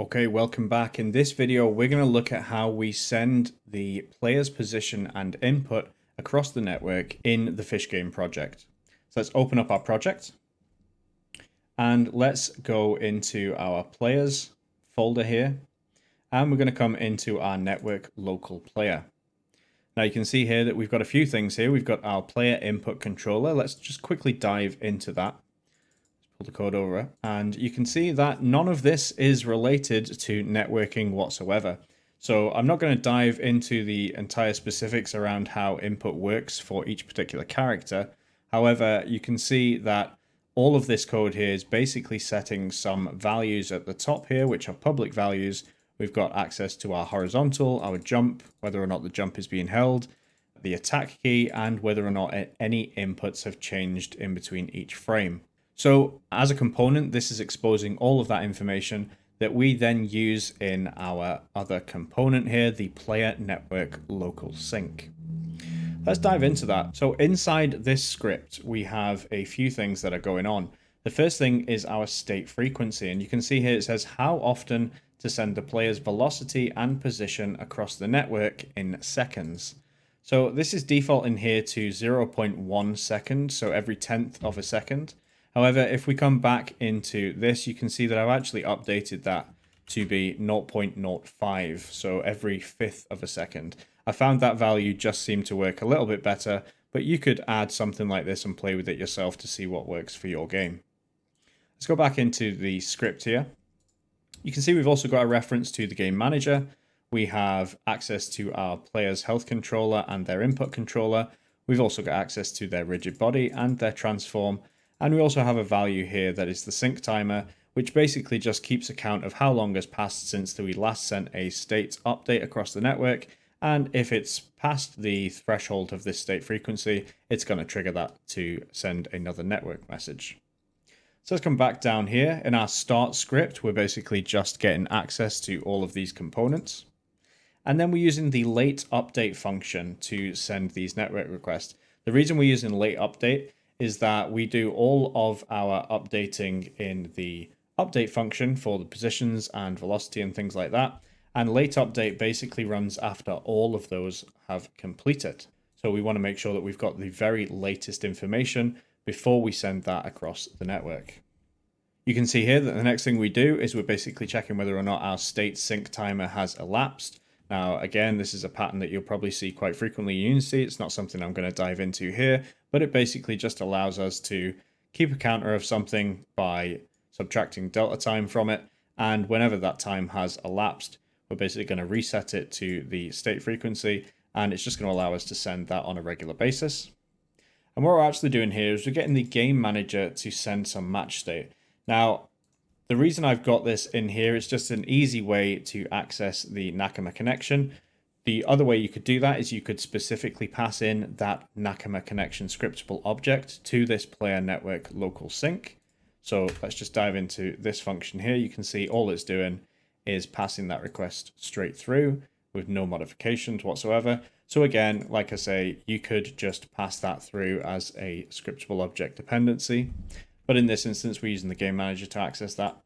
Okay, welcome back. In this video, we're going to look at how we send the player's position and input across the network in the Fish Game project. So let's open up our project and let's go into our players folder here. And we're going to come into our network local player. Now you can see here that we've got a few things here. We've got our player input controller. Let's just quickly dive into that pull the code over, and you can see that none of this is related to networking whatsoever. So I'm not going to dive into the entire specifics around how input works for each particular character. However, you can see that all of this code here is basically setting some values at the top here, which are public values. We've got access to our horizontal, our jump, whether or not the jump is being held, the attack key, and whether or not any inputs have changed in between each frame. So as a component, this is exposing all of that information that we then use in our other component here, the player network local sync. Let's dive into that. So inside this script, we have a few things that are going on. The first thing is our state frequency, and you can see here it says how often to send the player's velocity and position across the network in seconds. So this is default in here to 0.1 second, so every tenth of a second. However, if we come back into this, you can see that I've actually updated that to be 0.05, so every fifth of a second. I found that value just seemed to work a little bit better, but you could add something like this and play with it yourself to see what works for your game. Let's go back into the script here. You can see we've also got a reference to the game manager. We have access to our player's health controller and their input controller. We've also got access to their rigid body and their transform, and we also have a value here that is the sync timer, which basically just keeps account of how long has passed since we last sent a state update across the network. And if it's past the threshold of this state frequency, it's going to trigger that to send another network message. So let's come back down here. In our start script, we're basically just getting access to all of these components. And then we're using the late update function to send these network requests. The reason we're using late update is that we do all of our updating in the update function for the positions and velocity and things like that. And late update basically runs after all of those have completed. So we want to make sure that we've got the very latest information before we send that across the network. You can see here that the next thing we do is we're basically checking whether or not our state sync timer has elapsed. Now, again, this is a pattern that you'll probably see quite frequently in Unity. It's not something I'm going to dive into here, but it basically just allows us to keep a counter of something by subtracting delta time from it. And whenever that time has elapsed, we're basically going to reset it to the state frequency, and it's just going to allow us to send that on a regular basis. And what we're actually doing here is we're getting the game manager to send some match state. Now, the reason I've got this in here is just an easy way to access the Nakama connection. The other way you could do that is you could specifically pass in that Nakama connection scriptable object to this player network local sync. So let's just dive into this function here. You can see all it's doing is passing that request straight through with no modifications whatsoever. So again, like I say, you could just pass that through as a scriptable object dependency. But in this instance, we're using the game manager to access that.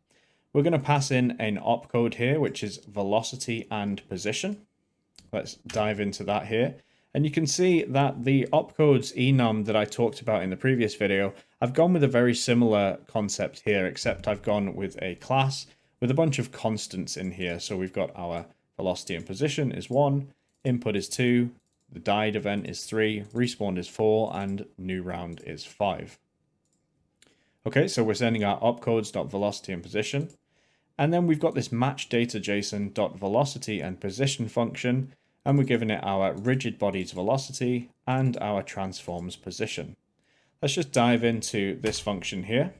We're going to pass in an opcode here, which is velocity and position. Let's dive into that here. And you can see that the opcodes enum that I talked about in the previous video, I've gone with a very similar concept here, except I've gone with a class with a bunch of constants in here. So we've got our velocity and position is 1, input is 2, the died event is 3, respawn is 4, and new round is 5. Okay, so we're sending our opcodes.velocity and position. And then we've got this match data JSON.velocity and position function, and we're giving it our rigid body's velocity and our transform's position. Let's just dive into this function here.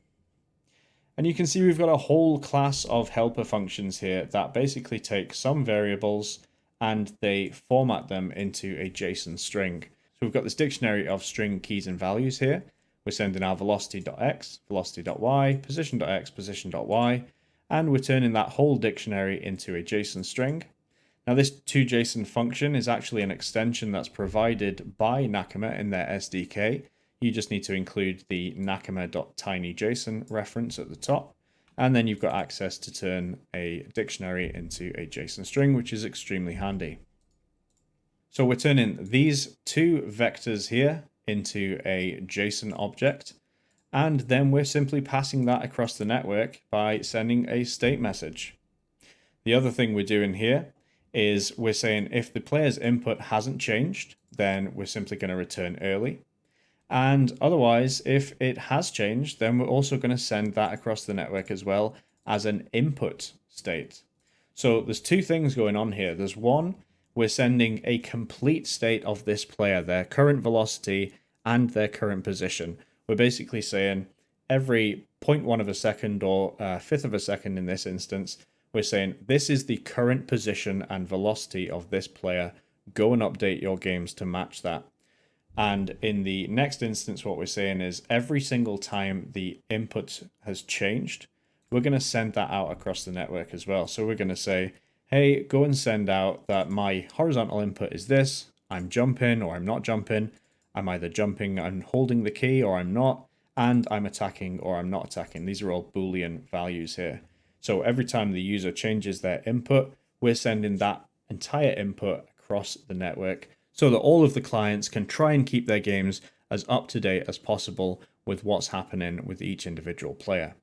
And you can see we've got a whole class of helper functions here that basically take some variables and they format them into a JSON string. So we've got this dictionary of string keys and values here. We're sending our velocity.x, velocity.y, position.x, position.y, and we're turning that whole dictionary into a JSON string. Now this toJSON function is actually an extension that's provided by Nakama in their SDK. You just need to include the nakama.tinyjson reference at the top. And then you've got access to turn a dictionary into a JSON string, which is extremely handy. So we're turning these two vectors here into a JSON object. And then we're simply passing that across the network by sending a state message. The other thing we're doing here is we're saying if the player's input hasn't changed, then we're simply going to return early. And otherwise, if it has changed, then we're also going to send that across the network as well as an input state. So there's two things going on here. There's one, we're sending a complete state of this player, their current velocity and their current position. We're basically saying every 0.1 of a second or a fifth of a second in this instance, we're saying this is the current position and velocity of this player. Go and update your games to match that. And in the next instance, what we're saying is every single time the input has changed, we're going to send that out across the network as well. So we're going to say, hey, go and send out that my horizontal input is this. I'm jumping or I'm not jumping. I'm either jumping and holding the key or I'm not. And I'm attacking or I'm not attacking. These are all Boolean values here. So every time the user changes their input, we're sending that entire input across the network so that all of the clients can try and keep their games as up to date as possible with what's happening with each individual player.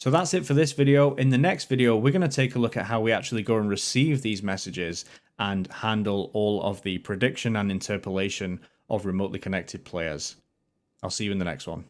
So that's it for this video. In the next video, we're going to take a look at how we actually go and receive these messages and handle all of the prediction and interpolation of remotely connected players. I'll see you in the next one.